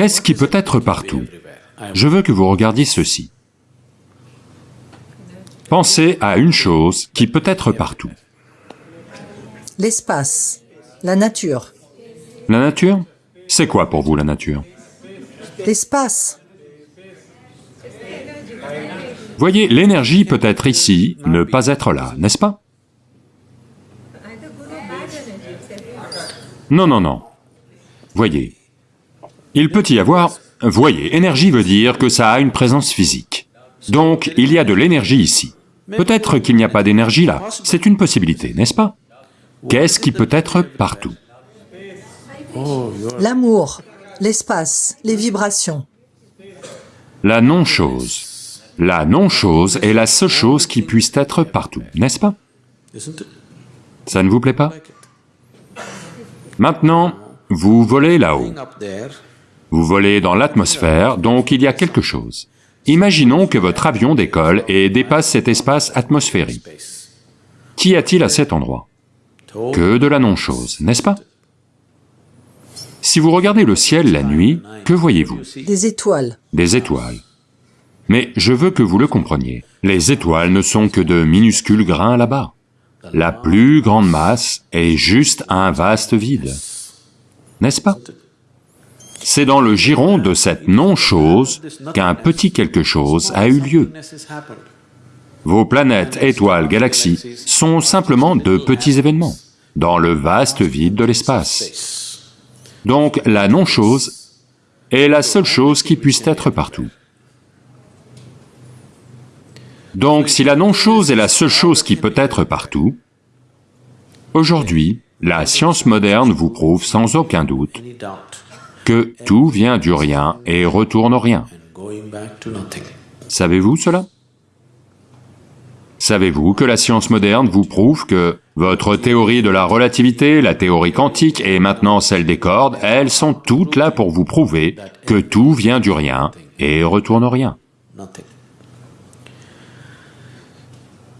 Qu'est-ce qui peut être partout? Je veux que vous regardiez ceci. Pensez à une chose qui peut être partout. L'espace, la nature, La nature? C'est quoi pour vous la nature? L'espace, Voyez, l'énergie peut être ici, ne pas être là, n'est-ce pas? Non, non, non. Voyez, il peut y avoir... Voyez, énergie veut dire que ça a une présence physique. Donc, il y a de l'énergie ici. Peut-être qu'il n'y a pas d'énergie là, c'est une possibilité, n'est-ce pas? Qu'est-ce qui peut être partout? L'amour, l'espace, les vibrations, La non-chose. La non-chose est la seule chose qui puisse être partout, n'est-ce pas? Ça ne vous plaît pas? Maintenant, vous volez là-haut. Vous volez dans l'atmosphère, donc il y a quelque chose. Imaginons que votre avion décolle et dépasse cet espace atmosphérique. Qu'y a-t-il à cet endroit? Que de la non-chose, n'est-ce pas? Si vous regardez le ciel la nuit, que voyez-vous? Des étoiles, Des étoiles. Mais je veux que vous le compreniez, les étoiles ne sont que de minuscules grains là-bas. La plus grande masse est juste un vaste vide. N'est-ce pas? C'est dans le giron de cette non-chose qu'un petit quelque chose a eu lieu. Vos planètes, étoiles, galaxies sont simplement de petits événements dans le vaste vide de l'espace. Donc la non-chose est la seule chose qui puisse être partout. Donc si la non-chose est la seule chose qui peut être partout, aujourd'hui, la science moderne vous prouve sans aucun doute que tout vient du rien et retourne rien. Savez-vous cela? Savez-vous que la science moderne vous prouve que votre théorie de la relativité, la théorie quantique et maintenant celle des cordes, elles sont toutes là pour vous prouver que tout vient du rien et retourne au rien.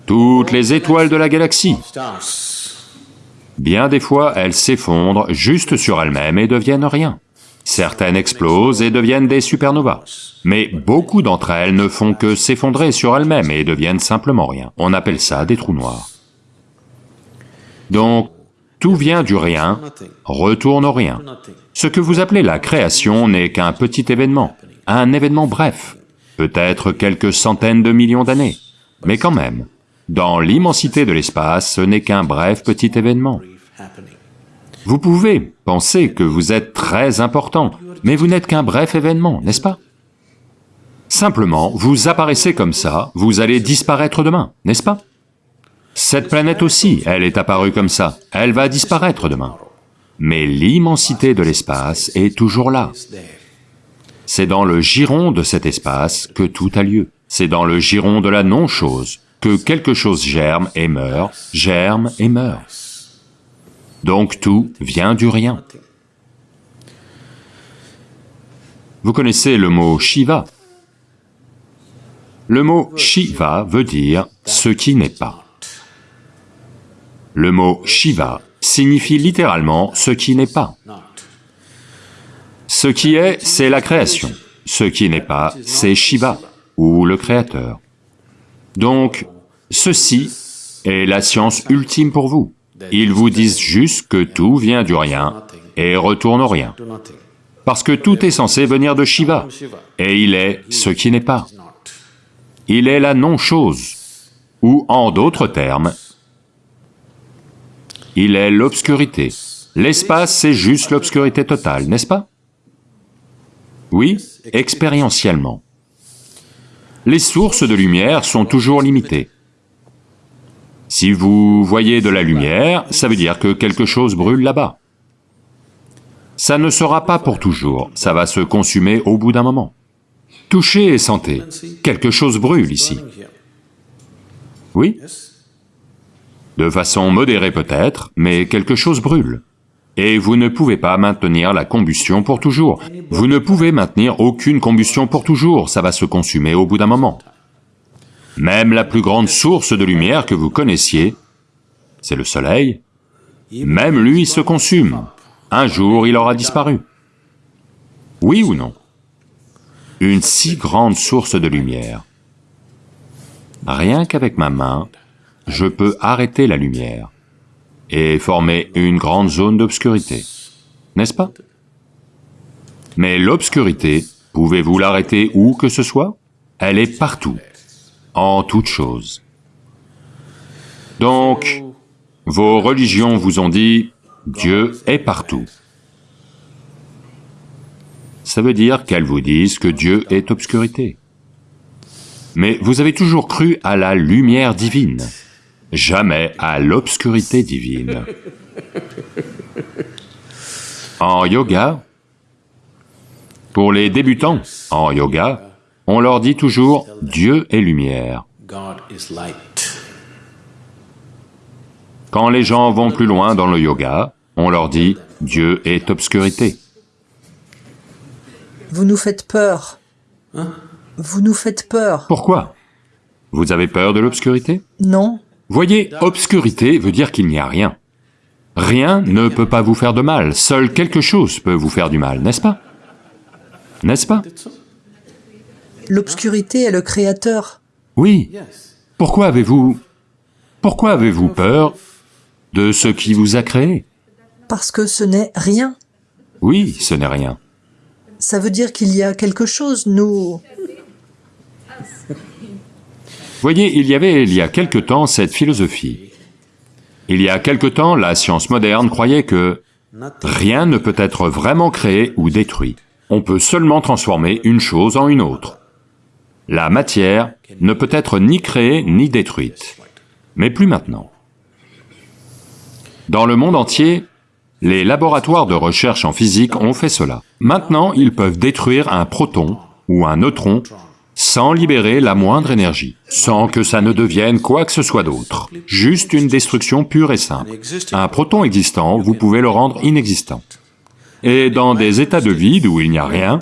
Toutes les étoiles de la galaxie, bien des fois elles s'effondrent juste sur elles-mêmes et deviennent rien. Certaines explosent et deviennent des supernovas. Mais beaucoup d'entre elles ne font que s'effondrer sur elles-mêmes et deviennent simplement rien. On appelle ça des trous noirs. Donc, tout vient du rien, retourne au rien. Ce que vous appelez la création n'est qu'un petit événement, un événement bref, peut-être quelques centaines de millions d'années, mais quand même, dans l'immensité de l'espace, ce n'est qu'un bref petit événement. Vous pouvez penser que vous êtes très important, mais vous n'êtes qu'un bref événement, n'est-ce pas? Simplement, vous apparaissez comme ça, vous allez disparaître demain, n'est-ce pas? Cette planète aussi, elle est apparue comme ça, elle va disparaître demain. Mais l'immensité de l'espace est toujours là. C'est dans le giron de cet espace que tout a lieu. C'est dans le giron de la non-chose que quelque chose germe et meurt, germe et meurt. Donc tout vient du rien. Vous connaissez le mot Shiva Le mot Shiva veut dire ce qui n'est pas. Le mot Shiva signifie littéralement ce qui n'est pas. Ce qui est, c'est la création. Ce qui n'est pas, c'est Shiva, ou le Créateur. Donc, ceci est la science ultime pour vous. Ils vous disent juste que tout vient du rien et retourne au rien. Parce que tout est censé venir de Shiva, et il est ce qui n'est pas. Il est la non-chose, ou en d'autres termes, il est l'obscurité. L'espace, c'est juste l'obscurité totale, n'est-ce pas? Oui, expérientiellement. Les sources de lumière sont toujours limitées. Si vous voyez de la lumière, ça veut dire que quelque chose brûle là-bas. Ça ne sera pas pour toujours, ça va se consumer au bout d'un moment. Touchez et sentez, quelque chose brûle ici. Oui? De façon modérée peut-être, mais quelque chose brûle. Et vous ne pouvez pas maintenir la combustion pour toujours. Vous ne pouvez maintenir aucune combustion pour toujours, ça va se consumer au bout d'un moment. Même la plus grande source de lumière que vous connaissiez, c'est le soleil, même lui se consume. Un jour, il aura disparu. Oui ou non? Une si grande source de lumière. Rien qu'avec ma main, je peux arrêter la lumière et former une grande zone d'obscurité, n'est-ce pas? Mais l'obscurité, pouvez-vous l'arrêter où que ce soit? Elle est partout, en toutes choses. Donc, vos religions vous ont dit, Dieu est partout. Ça veut dire qu'elles vous disent que Dieu est obscurité. Mais vous avez toujours cru à la lumière divine, jamais à l'obscurité divine. En yoga, pour les débutants en yoga, on leur dit toujours Dieu est lumière. Quand les gens vont plus loin dans le yoga, on leur dit Dieu est obscurité. Vous nous faites peur. Vous nous faites peur. Pourquoi? Vous avez peur de l'obscurité? Non Voyez, obscurité veut dire qu'il n'y a rien. Rien ne peut pas vous faire de mal, seul quelque chose peut vous faire du mal, n'est-ce pas? N'est-ce pas? L'obscurité est le créateur. Oui. Pourquoi avez-vous... Pourquoi avez-vous peur de ce qui vous a créé? Parce que ce n'est rien. Oui, ce n'est rien. Ça veut dire qu'il y a quelque chose, nous... Voyez, il y avait il y a quelque temps cette philosophie. Il y a quelque temps, la science moderne croyait que rien ne peut être vraiment créé ou détruit. On peut seulement transformer une chose en une autre. La matière ne peut être ni créée ni détruite. Mais plus maintenant. Dans le monde entier, les laboratoires de recherche en physique ont fait cela. Maintenant, ils peuvent détruire un proton ou un neutron sans libérer la moindre énergie, sans que ça ne devienne quoi que ce soit d'autre, juste une destruction pure et simple. Un proton existant, vous pouvez le rendre inexistant. Et dans des états de vide où il n'y a rien,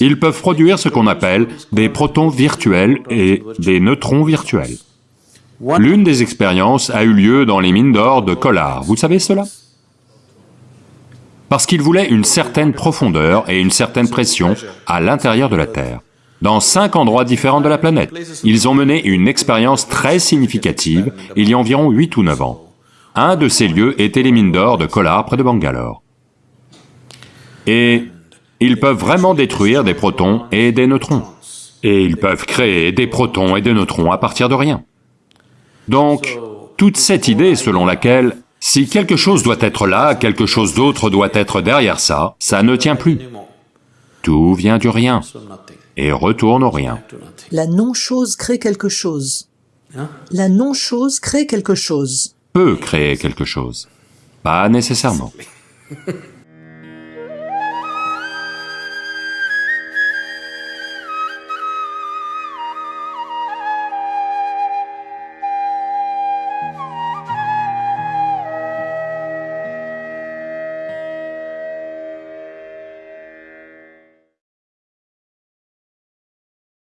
ils peuvent produire ce qu'on appelle des protons virtuels et des neutrons virtuels. L'une des expériences a eu lieu dans les mines d'or de Kolar, vous savez cela? Parce qu'ils voulaient une certaine profondeur et une certaine pression à l'intérieur de la Terre. Dans cinq endroits différents de la planète, ils ont mené une expérience très significative il y a environ huit ou neuf ans. Un de ces lieux était les mines d'or de Kolar près de Bangalore. Et ils peuvent vraiment détruire des protons et des neutrons. Et ils peuvent créer des protons et des neutrons à partir de rien. Donc, toute cette idée selon laquelle si quelque chose doit être là, quelque chose d'autre doit être derrière ça, ça ne tient plus. Tout vient du rien et retourne au rien. La non-chose crée quelque chose. La non-chose crée quelque chose. Peut créer quelque chose, pas nécessairement.